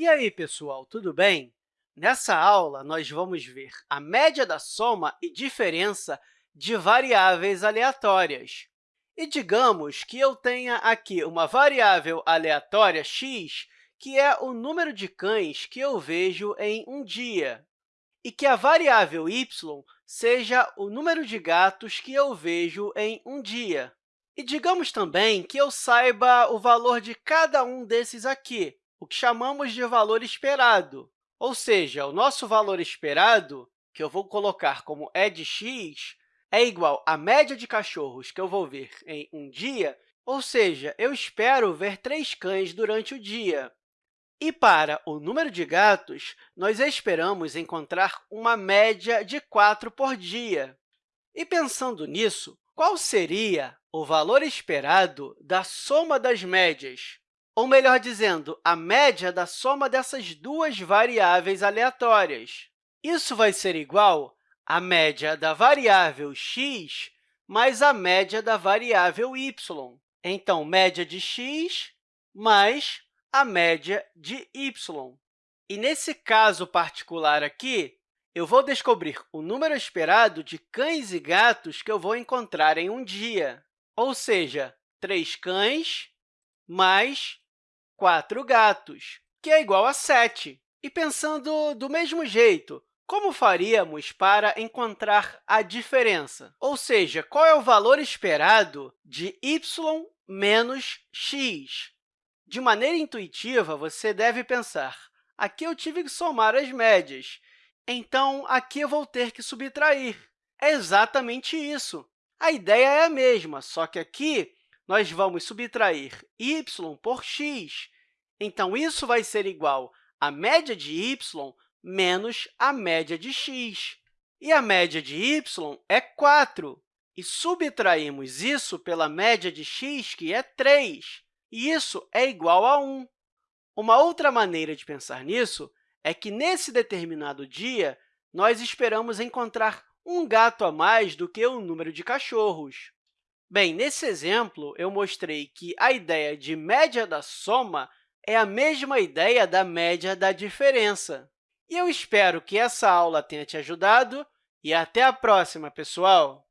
E aí, pessoal, tudo bem? Nessa aula, nós vamos ver a média da soma e diferença de variáveis aleatórias. E digamos que eu tenha aqui uma variável aleatória x, que é o número de cães que eu vejo em um dia, e que a variável y seja o número de gatos que eu vejo em um dia. E digamos também que eu saiba o valor de cada um desses aqui, o que chamamos de valor esperado. Ou seja, o nosso valor esperado, que eu vou colocar como é de x, é igual à média de cachorros que eu vou ver em um dia, ou seja, eu espero ver três cães durante o dia. E para o número de gatos, nós esperamos encontrar uma média de 4 por dia. E pensando nisso, qual seria o valor esperado da soma das médias? Ou melhor dizendo, a média da soma dessas duas variáveis aleatórias. Isso vai ser igual à média da variável x mais a média da variável y. Então, média de x mais a média de y. E, nesse caso particular aqui, eu vou descobrir o número esperado de cães e gatos que eu vou encontrar em um dia, ou seja, 3 cães mais 4 gatos, que é igual a 7. E pensando do mesmo jeito, como faríamos para encontrar a diferença? Ou seja, qual é o valor esperado de y menos x? De maneira intuitiva, você deve pensar, aqui eu tive que somar as médias, então aqui eu vou ter que subtrair. É exatamente isso. A ideia é a mesma, só que aqui nós vamos subtrair y por x. Então, isso vai ser igual à média de y menos a média de x. E a média de y é 4. E subtraímos isso pela média de x, que é 3. E isso é igual a 1. Uma outra maneira de pensar nisso é que, nesse determinado dia, nós esperamos encontrar um gato a mais do que o número de cachorros. Bem, nesse exemplo, eu mostrei que a ideia de média da soma é a mesma ideia da média da diferença. E eu espero que essa aula tenha te ajudado e até a próxima, pessoal!